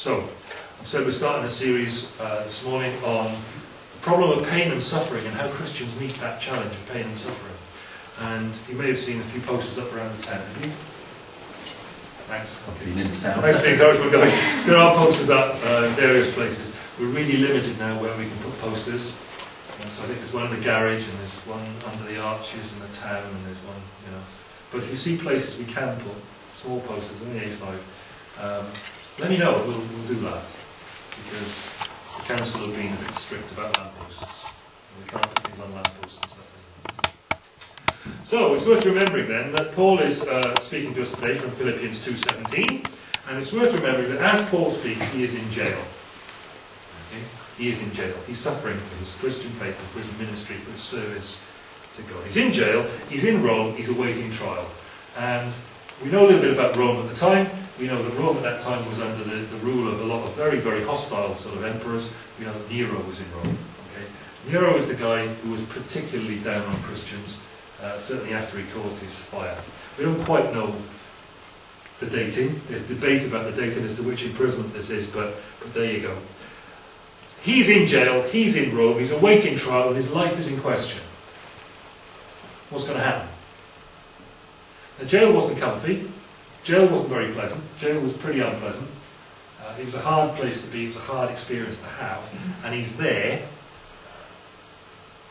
So, said we're starting a series uh, this morning on the problem of pain and suffering and how Christians meet that challenge of pain and suffering. And you may have seen a few posters up around the town, have you? Thanks. Okay. In. Thanks for the encouragement, guys. There are posters up uh, in various places. We're really limited now where we can put posters. Uh, so I think there's one in the garage and there's one under the arches in the town and there's one, you know. But if you see places we can put small posters on the A5, um, let me know, we'll, we'll do that. Because the council have been a bit strict about lampposts. And we can't put things on lampposts and stuff anymore. So it's worth remembering then that Paul is uh, speaking to us today from Philippians 2.17 and it's worth remembering that as Paul speaks he is in jail. Okay? He is in jail. He's suffering for his Christian faith, for his ministry, for his service to God. He's in jail, he's in Rome, he's awaiting trial. And we know a little bit about Rome at the time. We know that Rome at that time was under the, the rule of a lot of very, very hostile sort of emperors. We know that Nero was in Rome. Okay? Nero is the guy who was particularly down on Christians, uh, certainly after he caused his fire. We don't quite know the dating. There's debate about the dating as to which imprisonment this is, but, but there you go. He's in jail, he's in Rome, he's awaiting trial, and his life is in question. What's going to happen? The jail wasn't comfy, jail wasn't very pleasant, jail was pretty unpleasant. Uh, it was a hard place to be, it was a hard experience to have, and he's there,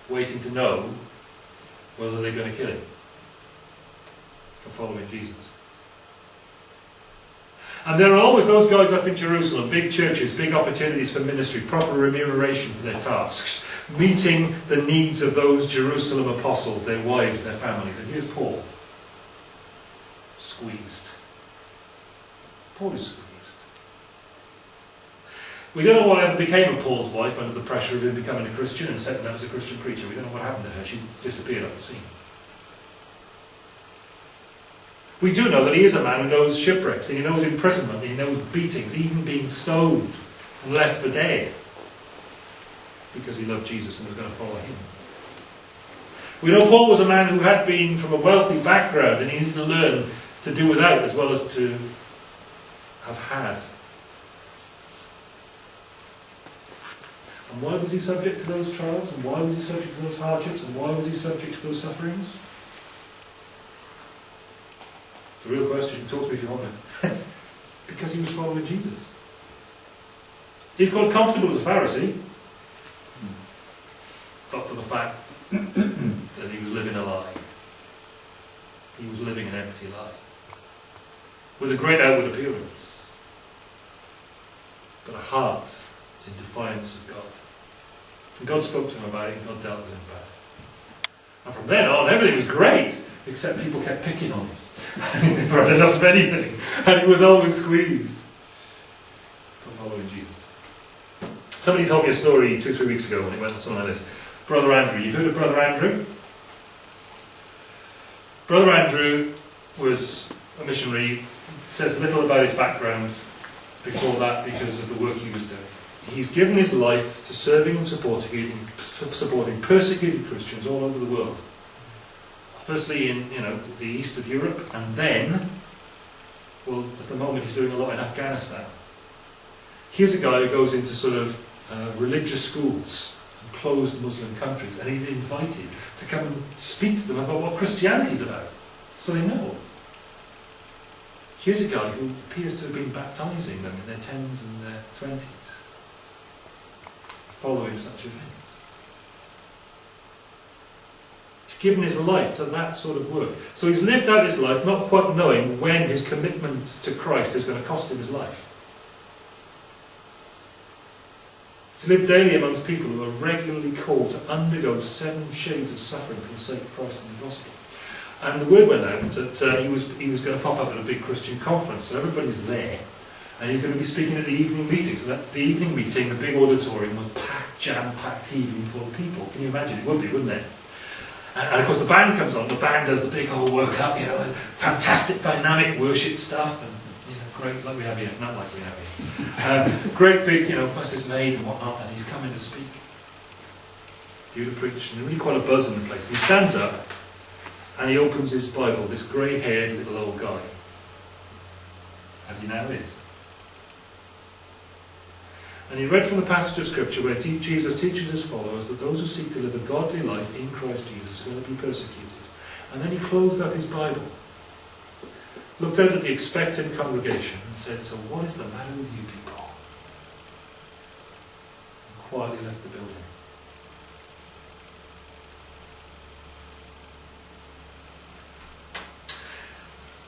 waiting to know whether they're going to kill him for following Jesus. And there are always those guys up in Jerusalem, big churches, big opportunities for ministry, proper remuneration for their tasks, meeting the needs of those Jerusalem apostles, their wives, their families. And here's Paul, squeezed. Paul is squeezed. We don't know what ever became of Paul's wife under the pressure of him becoming a Christian and setting up as a Christian preacher. We don't know what happened to her. She disappeared off the scene. We do know that he is a man who knows shipwrecks, and he knows imprisonment, and he knows beatings, even being stoned and left for dead, because he loved Jesus and was going to follow him. We know Paul was a man who had been from a wealthy background, and he needed to learn to do without as well as to have had. And why was he subject to those trials? And why was he subject to those hardships? And why was he subject to those sufferings? It's a real question. Talk to me if you want to. because he was following Jesus. He'd got comfortable as a Pharisee, but for the fact that he was living a lie. He was living an empty lie. With a great outward appearance, but a heart in defiance of God. And God spoke to him about it, and God dealt with him about it. And from then on, everything was great, except people kept picking on him. he never had enough of anything, and he was always squeezed for following Jesus. Somebody told me a story two, three weeks ago when it went something like this. Brother Andrew, you've heard of Brother Andrew? Brother Andrew was a missionary, says little about his background before that because of the work he was doing. He's given his life to serving and supporting, supporting persecuted Christians all over the world firstly in you know the east of Europe, and then, well, at the moment he's doing a lot in Afghanistan. Here's a guy who goes into sort of uh, religious schools and closed Muslim countries, and he's invited to come and speak to them about what Christianity is about, so they know. Here's a guy who appears to have been baptizing them in their tens and their twenties, following such events He's given his life to that sort of work. So he's lived out his life not quite knowing when his commitment to Christ is going to cost him his life. He's lived daily amongst people who are regularly called to undergo seven shades of suffering for the sake of Christ and the gospel. And the word went out that uh, he, was, he was going to pop up at a big Christian conference, so everybody's there. And he's going to be speaking at the evening meeting. So that the evening meeting, the big auditorium, was packed, jam-packed, heaving full of people. Can you imagine? It would be, wouldn't it? And of course, the band comes on. The band does the big whole work up, you know, fantastic dynamic worship stuff, and you know, great like we have here, not like we have here. Um, great big, you know, fuss is made and whatnot, and he's coming to speak, due to preach, and really quite a buzz in the place. And he stands up and he opens his Bible. This grey-haired little old guy, as he now is. And he read from the passage of Scripture where Jesus teaches his followers that those who seek to live a godly life in Christ Jesus are going to be persecuted. And then he closed up his Bible, looked out at the expectant congregation and said, So what is the matter with you people? And quietly left the building.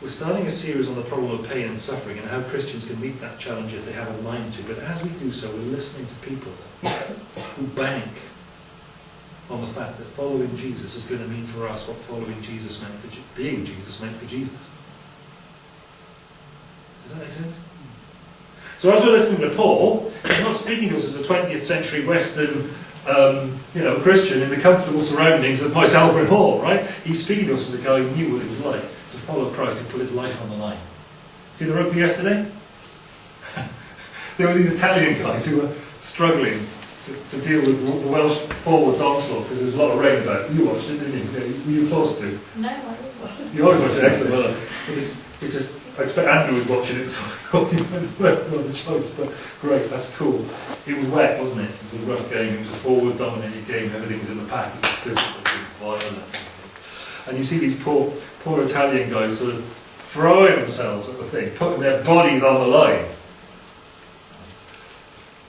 We're starting a series on the problem of pain and suffering and how Christians can meet that challenge if they have a mind to. But as we do so, we're listening to people who bank on the fact that following Jesus is going to mean for us what following Jesus meant for being Jesus meant for Jesus. Does that make sense? So as we're listening to Paul, he's not speaking to us as a 20th century Western um, you know, Christian in the comfortable surroundings of my Salford Hall, right? He's speaking to us as a guy who knew what it was like follow Christ, he put his life on the line. See the rugby yesterday? there were these Italian guys who were struggling to, to deal with the Welsh forwards onslaught because there was a lot of rain about. You watched it, didn't you? Were you forced to? No, I was watching. You always watch it, excellent. Well, it was, it just, I expect Andrew was watching it, so I thought you went the choice. But great, that's cool. It was wet, wasn't it? It was a rough game. It was a forward-dominated game. Everything was in the pack. It was physical. It was violent. And you see these poor, poor Italian guys sort of throwing themselves at the thing, putting their bodies on the line.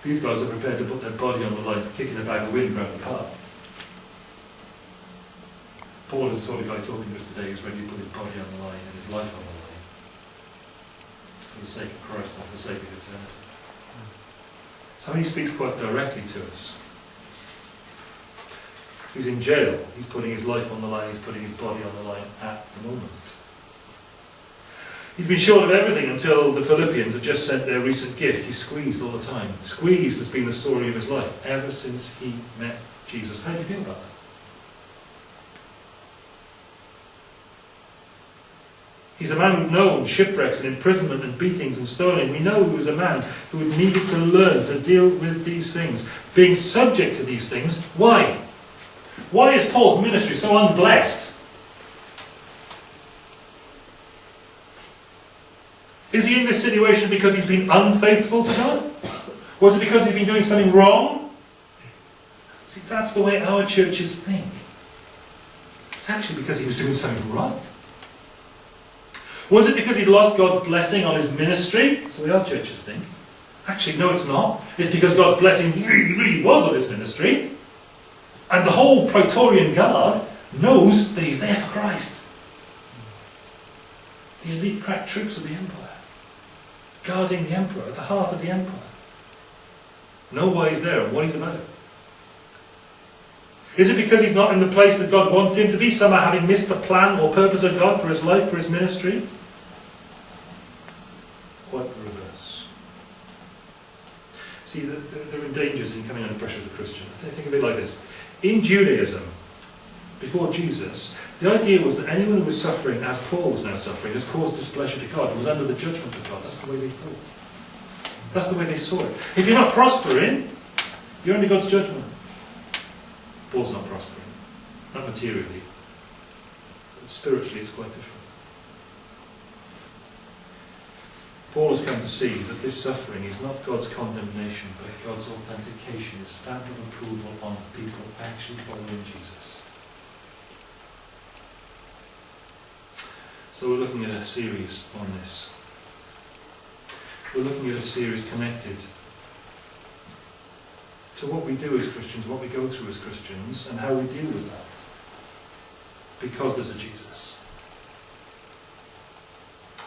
These guys are prepared to put their body on the line, kicking a bag of wind around the park. Paul is the sort of guy talking to us today who's ready to put his body on the line and his life on the line. For the sake of Christ and for the sake of eternity. So he speaks quite directly to us. He's in jail. He's putting his life on the line. He's putting his body on the line at the moment. He's been short of everything until the Philippians have just sent their recent gift. He's squeezed all the time. Squeezed has been the story of his life ever since he met Jesus. How do you feel about that? He's a man who'd known shipwrecks and imprisonment and beatings and stoning. We know he was a man who had needed to learn to deal with these things, being subject to these things. Why? Why is Paul's ministry so unblessed? Is he in this situation because he's been unfaithful to God? Was it because he's been doing something wrong? See, that's the way our churches think. It's actually because he was doing something right. Was it because he'd lost God's blessing on his ministry? That's the way our churches think. Actually, no, it's not. It's because God's blessing really, really was on his ministry. And the whole Praetorian Guard knows that he's there for Christ. The elite crack troops of the empire, guarding the emperor, at the heart of the empire, know why he's there and what he's about. Is it because he's not in the place that God wanted him to be, somehow having missed the plan or purpose of God for his life, for his ministry? Quite the reverse. See, there are dangers in coming under pressure as a Christian. Think of it like this. In Judaism, before Jesus, the idea was that anyone who was suffering, as Paul was now suffering, has caused displeasure to God was under the judgment of God. That's the way they thought. That's the way they saw it. If you're not prospering, you're under God's judgment. Paul's not prospering. Not materially. But spiritually it's quite different. Paul has come to see that this suffering is not God's condemnation, but God's authentication, his stamp of approval on people actually following Jesus. So we're looking at a series on this. We're looking at a series connected to what we do as Christians, what we go through as Christians, and how we deal with that. Because there's a Jesus.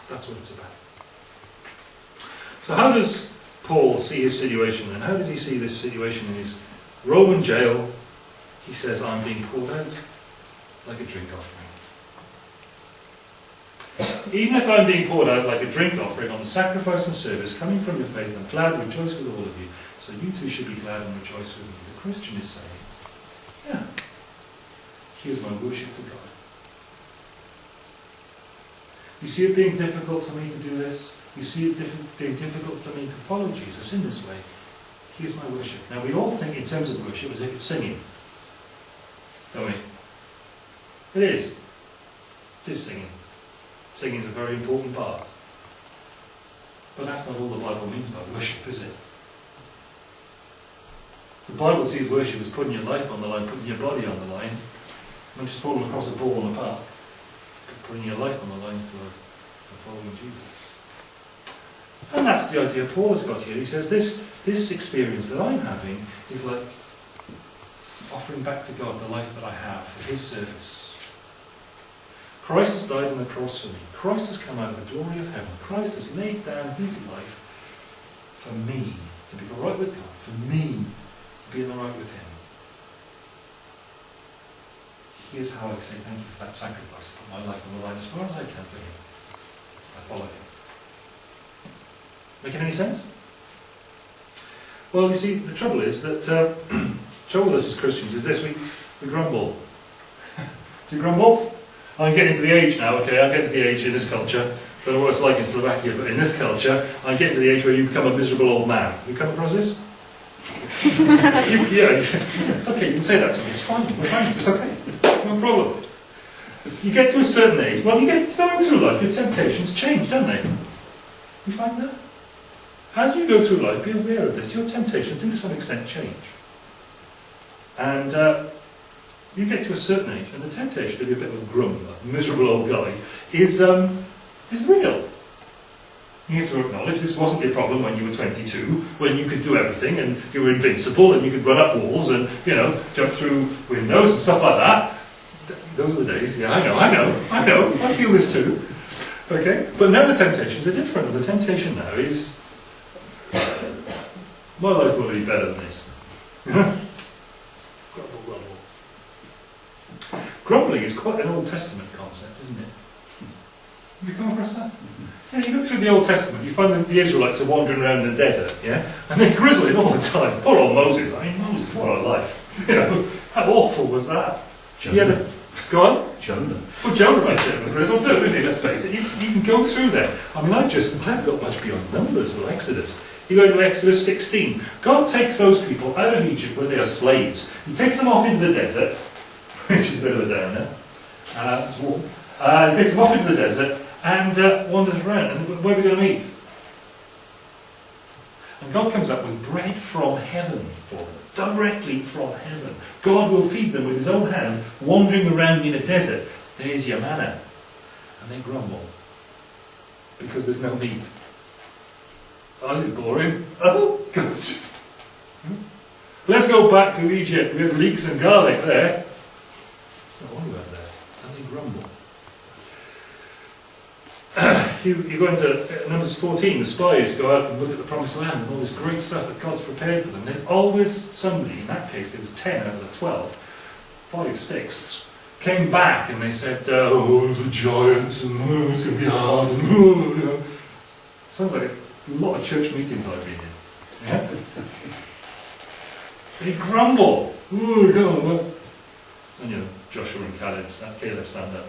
That's what it's about. So how does Paul see his situation and how does he see this situation in his Roman jail? He says, I'm being poured out like a drink offering. Even if I'm being poured out like a drink offering on the sacrifice and service coming from your faith, I'm glad, and rejoice with all of you. So you too should be glad and rejoice with me. The Christian is saying, yeah, here's my worship to God. You see it being difficult for me to do this? You see it diff being difficult for me to follow Jesus in this way. Here's my worship. Now we all think in terms of worship as if it's singing. Don't we? It is. It is singing. Singing is a very important part. But that's not all the Bible means by worship, is it? The Bible sees worship as putting your life on the line, putting your body on the line, not just falling across a ball in the park, putting your life on the line for, for following Jesus. And that's the idea Paul has got here. He says this, this experience that I'm having is like offering back to God the life that I have for His service. Christ has died on the cross for me. Christ has come out of the glory of heaven. Christ has laid down His life for me to be right with God, for me to be in the right with Him. Here's how I say thank you for that sacrifice. Put my life on the line as far as I can for Him. I follow Him. Making any sense? Well, you see, the trouble is that uh, trouble with us as Christians is this: we we grumble. Do you grumble? I'm getting to the age now. Okay, I'm getting to the age in this culture. Don't know what it's like in Slovakia, but in this culture, I'm getting to the age where you become a miserable old man. You come across this? you, yeah, it's okay. You can say that to me. It's fine. We're fine. It's okay. Problem. You get to a certain age. Well, you get going through life. Your temptations change, don't they? You find that? As you go through life, be aware of this. Your temptations do to some extent change. And uh, you get to a certain age, and the temptation to be a bit of a grumbler, miserable old guy, is, um, is real. You have to acknowledge this wasn't your problem when you were 22, when you could do everything and you were invincible and you could run up walls and, you know, jump through windows and stuff like that. Those were the days, yeah, I know, I know, I know, I feel this too. Okay? But now the temptations are different, the temptation now is my life will be better than this. grumble, grumble. Grumbling is quite an Old Testament concept, isn't it? Have you come across that? Mm-hmm. Yeah, you go through the Old Testament, you find that the Israelites are wandering around in the desert, yeah? And they're grizzling all the time. Poor old Moses. I mean, Moses, what a life. You know, how awful was that? Jonah. Yeah, go on. Jonah. Well, Jonah there, the grizzle too, isn't he? Let's face it. You, you can go through there. I mean, I just, I haven't got much beyond Numbers or Exodus. You go into Exodus 16. God takes those people out of Egypt where they are slaves. He takes them off into the desert, which is a bit of a downer. Uh, it's warm. Uh, he takes them off into the desert and uh, wanders around. And where are we going to meet? And God comes up with bread from heaven for them, directly from heaven. God will feed them with his own hand, wandering around in a desert. There's your manna. And they grumble because there's no meat. I did boring. Oh, God's just. Hmm? Let's go back to Egypt. We had leeks and garlic there. It's not only about that. And they grumble. You, you go into uh, Numbers 14, the spies go out and look at the promised land and all this great stuff that God's prepared for them. There's always somebody, in that case there was 10 out of the 12, five sixths, came back and they said, uh, oh, the giants, and oh, it's going to be hard, and oh, you know. Sounds like a lot of church meetings I've been in. Yeah? they grumble. Oh, what? And you know, Joshua and Caleb, Caleb stand up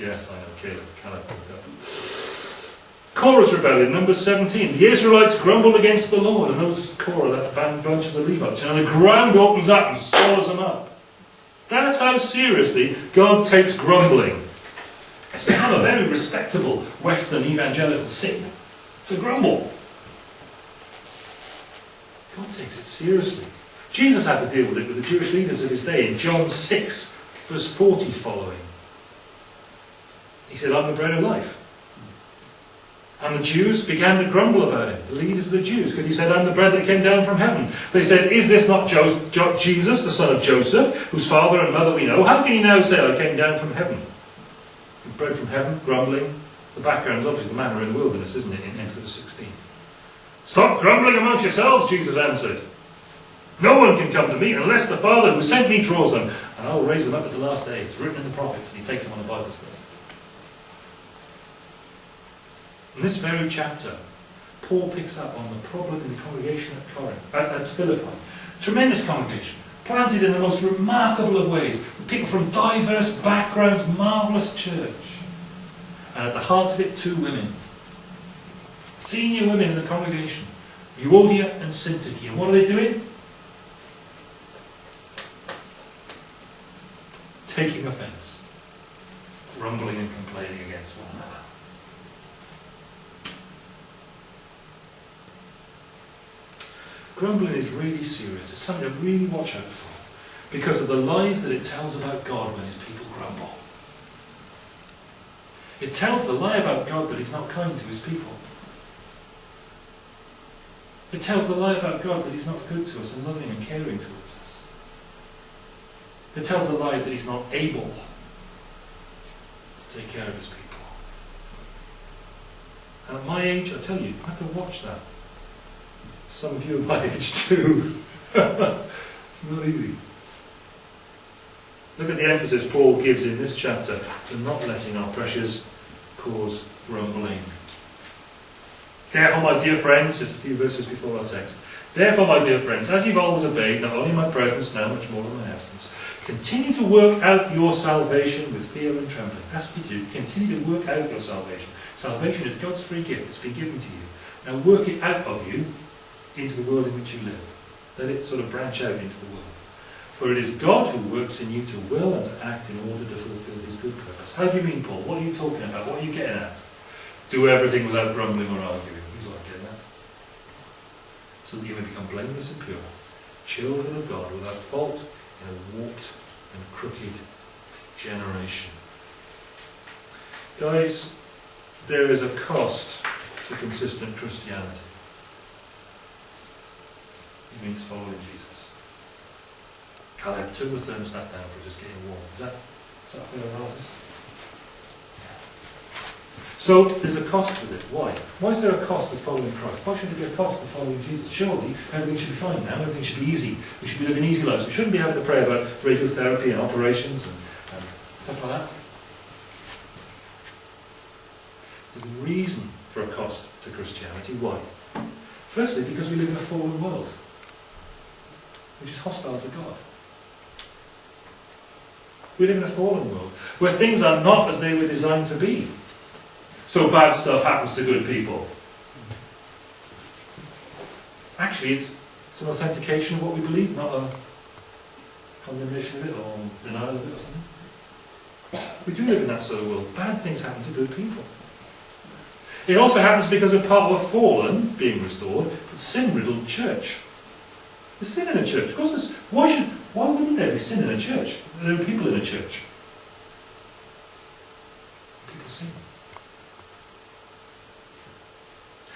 yes, I know, Caleb, Caleb. Korah's rebellion, number 17. The Israelites grumbled against the Lord, and those Korah, that band bunch of the Levites, and the ground opens up and swallows them up. That's how seriously God takes grumbling. It's become a very respectable Western evangelical sin to grumble. God takes it seriously. Jesus had to deal with it with the Jewish leaders of his day in John 6, verse 40 following. He said, I'm the bread of life. And the Jews began to grumble about it, the leaders of the Jews, because he said, I'm the bread that came down from heaven. They said, Is this not jo- jo- Jesus, the son of Joseph, whose father and mother we know? How can he now say, I came down from heaven? Bread from heaven, grumbling. The background is obviously the manna in the wilderness, isn't it, in Exodus 16? Stop grumbling amongst yourselves, Jesus answered. No one can come to me unless the Father who sent me draws them, and I will raise them up at the last day. It's written in the prophets, and he takes them on a Bible study. In this very chapter, Paul picks up on the problem in the congregation at Corinth, at, at Philippi. Tremendous congregation, planted in the most remarkable of ways, people from diverse backgrounds, marvellous church. And at the heart of it, two women. Senior women in the congregation, Euodia and Syntyche. And what are they doing? Taking offence, grumbling and complaining against one another. Grumbling is really serious. It's something to really watch out for because of the lies that it tells about God when his people grumble. It tells the lie about God that he's not kind to his people. It tells the lie about God that he's not good to us and loving and caring towards us. It tells the lie that he's not able to take care of his people. And at my age, I tell you, I have to watch that. Some of you are my age too. it's not easy. Look at the emphasis Paul gives in this chapter to not letting our pressures cause grumbling. Therefore, my dear friends, just a few verses before our text. Therefore, my dear friends, as you've always obeyed, not only in my presence, now much more in my absence, continue to work out your salvation with fear and trembling. That's what you do. Continue to work out your salvation. Salvation is God's free gift. It's been given to you. Now work it out of you into the world in which you live. Let it sort of branch out into the world. For it is God who works in you to will and to act in order to fulfill his good purpose. How do you mean, Paul? What are you talking about? What are you getting at? Do everything without grumbling or arguing. He's I'm getting at. So that you may become blameless and pure, children of God without fault in a warped and crooked generation. Guys, there is a cost to consistent Christianity. It means following Jesus. Turn the thermostat down for just getting warm. Is that, is that fair analysis? So there's a cost with it. Why? Why is there a cost with following Christ? Why should there be a cost with following Jesus? Surely everything should be fine now. Everything should be easy. We should be living easy lives. We shouldn't be having to pray about radiotherapy and operations and, and stuff like that. There's a reason for a cost to Christianity. Why? Firstly, because we live in a fallen world, which is hostile to God. We live in a fallen world where things are not as they were designed to be. So bad stuff happens to good people. Actually, it's, it's an authentication of what we believe, not a condemnation of it or denial of it or something. We do live in that sort of world. Bad things happen to good people. It also happens because we're part of a fallen, being restored, but sin-riddled church. There's sin in a church. Of course, why should, why wouldn't there be sin in a church? There are people in a church. People sin.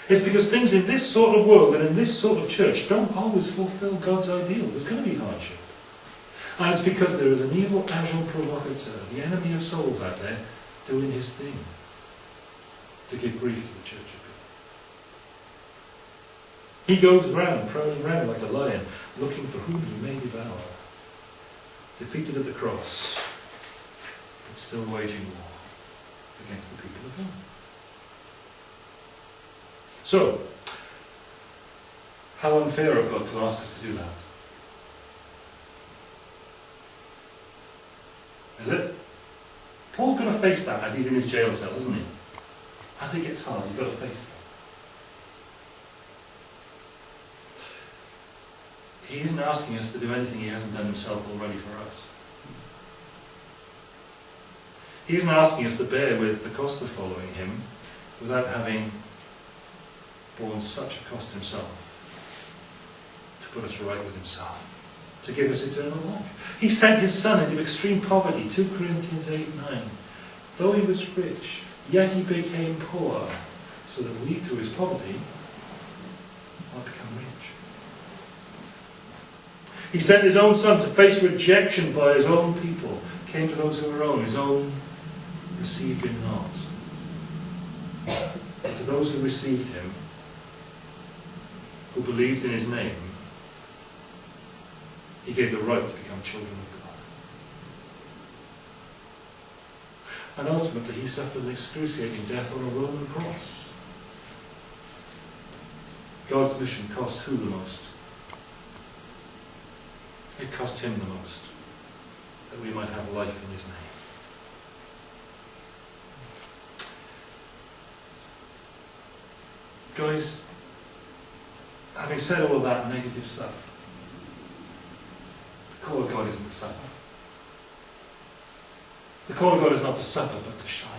It's because things in this sort of world and in this sort of church don't always fulfill God's ideal. There's going to be hardship. And it's because there is an evil agent provocateur, the enemy of souls out there, doing his thing to give grief to the church. He goes round, prowling round like a lion, looking for whom he may devour. Defeated at the cross, but still waging war against the people of God. So, how unfair of God to ask us to do that? Is it? Paul's going to face that as he's in his jail cell, isn't he? As it gets hard, he's got to face that. He isn't asking us to do anything he hasn't done himself already for us. He isn't asking us to bear with the cost of following him without having borne such a cost himself to put us right with himself, to give us eternal life. He sent his son into extreme poverty, 2 Corinthians 8 9. Though he was rich, yet he became poor, so that we, through his poverty, might become rich. He sent his own son to face rejection by his own people, came to those who were own, his own received him not. But to those who received him, who believed in his name, he gave the right to become children of God. And ultimately, he suffered an excruciating death on a Roman cross. God's mission cost who the most? It cost him the most, that we might have life in his name. Guys, having said all of that negative stuff, the call of God isn't to suffer. The call of God is not to suffer, but to shine.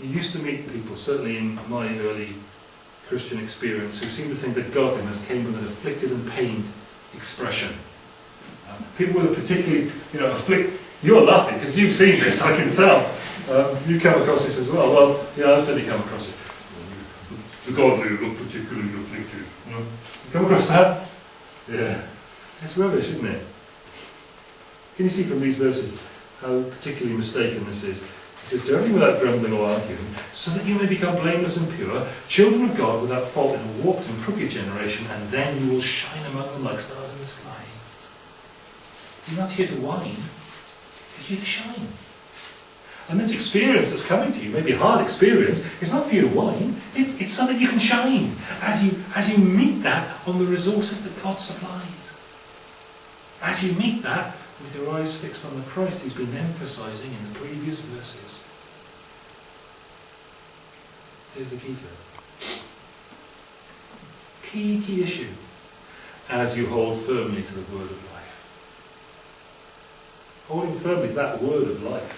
You used to meet people, certainly in my early Christian experience, who seem to think that godliness came with an afflicted and pained expression. Um, people with a particularly, you know, afflict. You're laughing because you've seen this, I can tell. Um, you come across this as well. Well, yeah, I've certainly come across it. The godly look particularly afflicted. You know? You come across that? Yeah. It's rubbish, isn't it? Can you see from these verses how particularly mistaken this is? He says, Do everything without grumbling or arguing, so that you may become blameless and pure, children of God without fault in a warped and crooked generation, and then you will shine among them like stars in the sky. You're not here to whine, you're here to shine. And this experience that's coming to you, maybe a hard experience, it's not for you to whine, it's, it's so that you can shine as you, as you meet that on the resources that God supplies. As you meet that with your eyes fixed on the Christ he's been emphasizing in the previous verses. Here's the key to it. Key, key issue as you hold firmly to the word of life. Holding firmly to that word of life.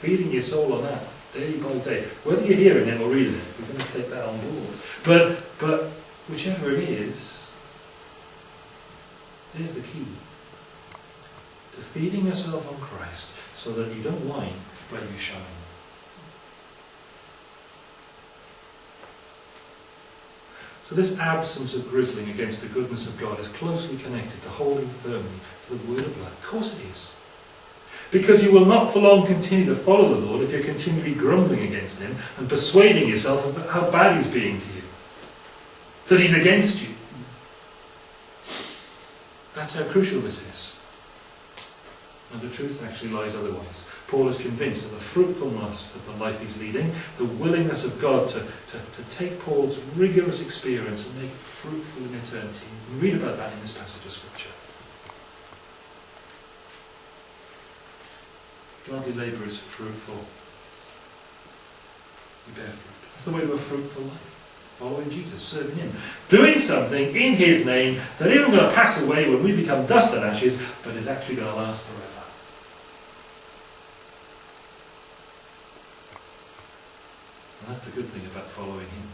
Feeding your soul on that day by day. Whether you're hearing it or reading it, we're going to take that on board. But, but whichever it is, there's the key to feeding yourself on Christ so that you don't whine, but you shine. So this absence of grizzling against the goodness of God is closely connected to holding firmly to the word of life. Of course it is. Because you will not for long continue to follow the Lord if you're continually grumbling against him and persuading yourself of how bad he's being to you. That he's against you. That's how crucial this is. And the truth actually lies otherwise. Paul is convinced of the fruitfulness of the life he's leading, the willingness of God to, to, to take Paul's rigorous experience and make it fruitful in eternity. You read about that in this passage of Scripture. Godly labour is fruitful. You bear fruit. That's the way to a fruitful life. Following Jesus, serving Him. Doing something in His name that isn't going to pass away when we become dust and ashes, but is actually going to last forever. And that's the good thing about following Him.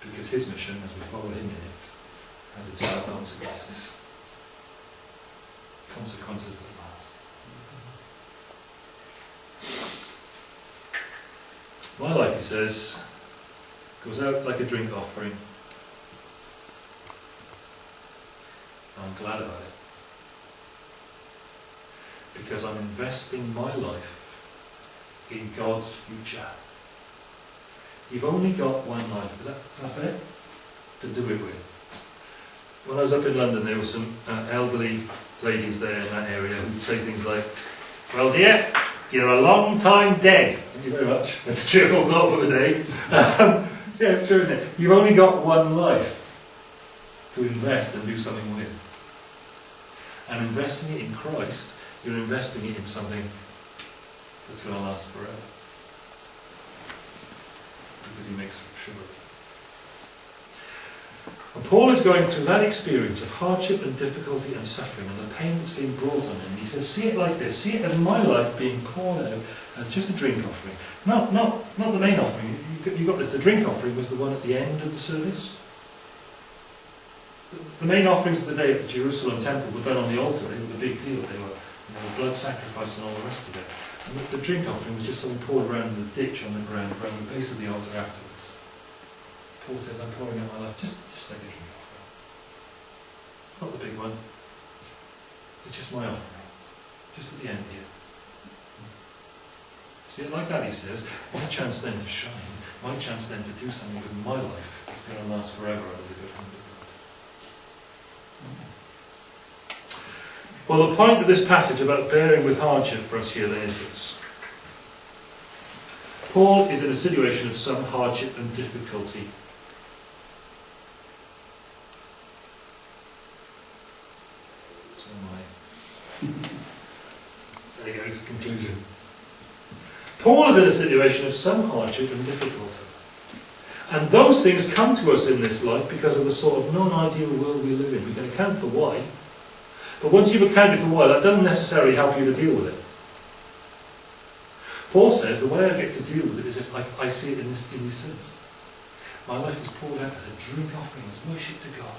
Because His mission, as we follow Him in it, has eternal consequences. Consequences that last. My life, he says, goes out like a drink offering. I'm glad about it. Because I'm investing my life in God's future. You've only got one life. Is that, is that fair? To do it with. When I was up in London, there were some uh, elderly ladies there in that area who'd say things like, Well, dear, you're a long time dead. Thank you very much. That's a cheerful thought for the day. Um, yeah, it's true, it? You've only got one life to invest and do something with. And investing it in Christ, you're investing it in something that's going to last forever. Because he makes sugar. And Paul is going through that experience of hardship and difficulty and suffering and the pain that's being brought on him. He says, see it like this. See it as my life being poured out as just a drink offering. Not, not, not the main offering. You, you got this. The drink offering was the one at the end of the service. The main offerings of the day at the Jerusalem temple were done on the altar. They were a big deal. They were blood sacrifice and all the rest of it. And the, the drink offering was just something poured around in the ditch on the ground around the base of the altar afterwards. Paul says, I'm pouring out my life just, just like a drink offering. It's not the big one. It's just my offering. Just at the end here. See it like that, he says. My chance then to shine, my chance then to do something with my life is going to last forever under the good hand of God. Well, the point of this passage about bearing with hardship for us here then is this. Paul is in a situation of some hardship and difficulty. So am I. there you go, it's the conclusion. Paul is in a situation of some hardship and difficulty. And those things come to us in this life because of the sort of non-ideal world we live in. We can account for why. But once you've accounted for why, that doesn't necessarily help you to deal with it. Paul says the way I get to deal with it is this, I, I see it in, this, in these terms. My life is poured out as a drink offering, as worship to God,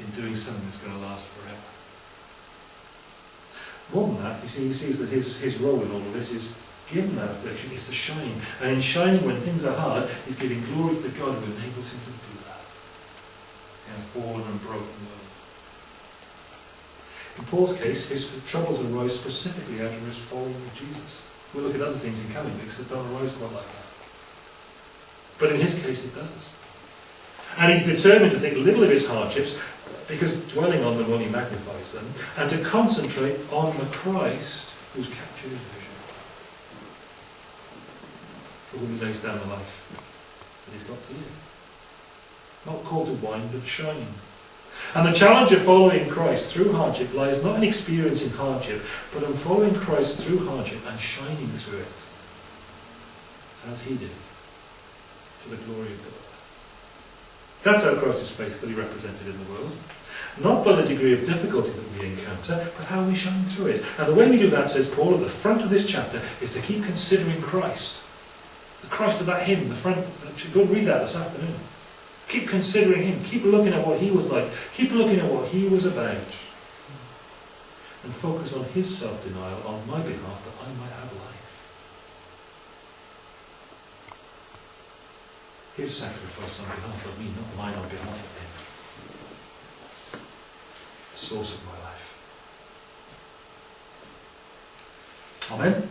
in doing something that's going to last forever. More than that, you see, he sees that his, his role in all of this is, given that affliction, is to shine. And in shining when things are hard, he's giving glory to the God who enables him to do that in a fallen and broken world. In Paul's case, his troubles arose specifically out of his following of Jesus. We'll look at other things in coming weeks that don't arise quite like that. But in his case, it does. And he's determined to think little of his hardships, because dwelling on them only magnifies them, and to concentrate on the Christ who's captured his vision. For whom he lays down the life that he's got to live. Not called to whine, but shine. And the challenge of following Christ through hardship lies not in experiencing hardship, but in following Christ through hardship and shining through it, as he did, to the glory of God. That's how Christ is faithfully represented in the world. Not by the degree of difficulty that we encounter, but how we shine through it. And the way we do that, says Paul at the front of this chapter, is to keep considering Christ. The Christ of that hymn, the front, go read that this afternoon. Keep considering him. Keep looking at what he was like. Keep looking at what he was about. And focus on his self-denial on my behalf that I might have life. His sacrifice on behalf of me, not mine on behalf of him. The source of my life. Amen.